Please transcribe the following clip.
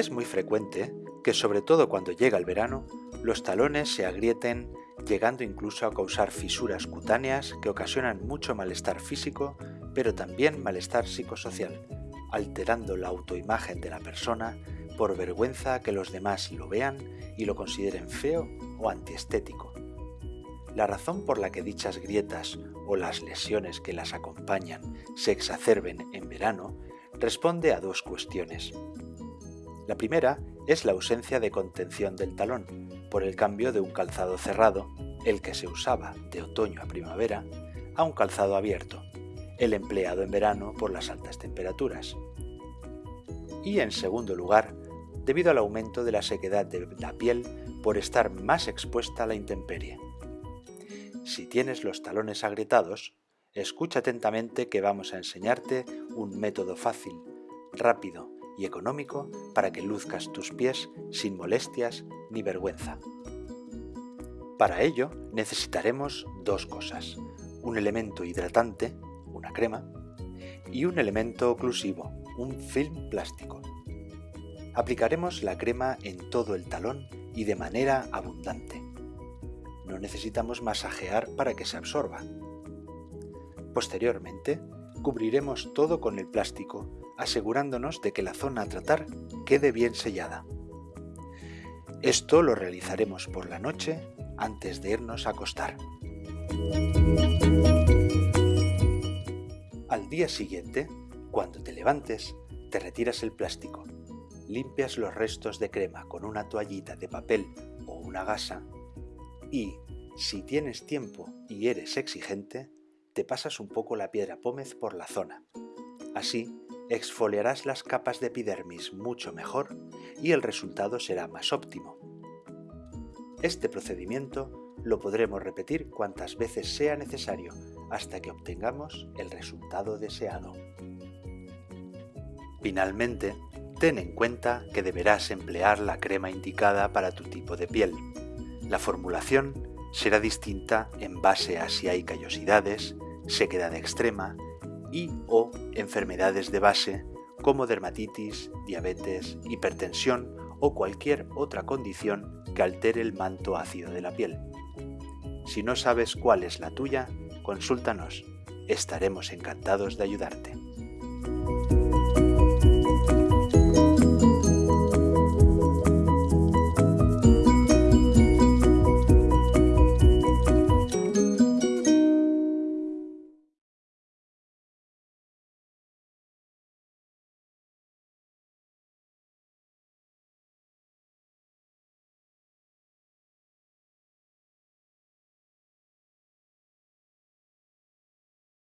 Es muy frecuente que, sobre todo cuando llega el verano, los talones se agrieten llegando incluso a causar fisuras cutáneas que ocasionan mucho malestar físico, pero también malestar psicosocial, alterando la autoimagen de la persona por vergüenza que los demás lo vean y lo consideren feo o antiestético. La razón por la que dichas grietas o las lesiones que las acompañan se exacerben en verano responde a dos cuestiones. La primera es la ausencia de contención del talón, por el cambio de un calzado cerrado, el que se usaba de otoño a primavera, a un calzado abierto, el empleado en verano por las altas temperaturas. Y en segundo lugar, debido al aumento de la sequedad de la piel por estar más expuesta a la intemperie. Si tienes los talones agrietados, escucha atentamente que vamos a enseñarte un método fácil, rápido económico para que luzcas tus pies sin molestias ni vergüenza. Para ello necesitaremos dos cosas, un elemento hidratante, una crema, y un elemento oclusivo, un film plástico. Aplicaremos la crema en todo el talón y de manera abundante. No necesitamos masajear para que se absorba. Posteriormente, cubriremos todo con el plástico, asegurándonos de que la zona a tratar quede bien sellada. Esto lo realizaremos por la noche antes de irnos a acostar. Al día siguiente, cuando te levantes, te retiras el plástico, limpias los restos de crema con una toallita de papel o una gasa y, si tienes tiempo y eres exigente, te pasas un poco la piedra pómez por la zona. Así, exfoliarás las capas de epidermis mucho mejor y el resultado será más óptimo. Este procedimiento lo podremos repetir cuantas veces sea necesario hasta que obtengamos el resultado deseado. Finalmente, ten en cuenta que deberás emplear la crema indicada para tu tipo de piel. La formulación será distinta en base a si hay callosidades, sequedad extrema y o enfermedades de base como dermatitis, diabetes, hipertensión o cualquier otra condición que altere el manto ácido de la piel. Si no sabes cuál es la tuya, consúltanos. Estaremos encantados de ayudarte.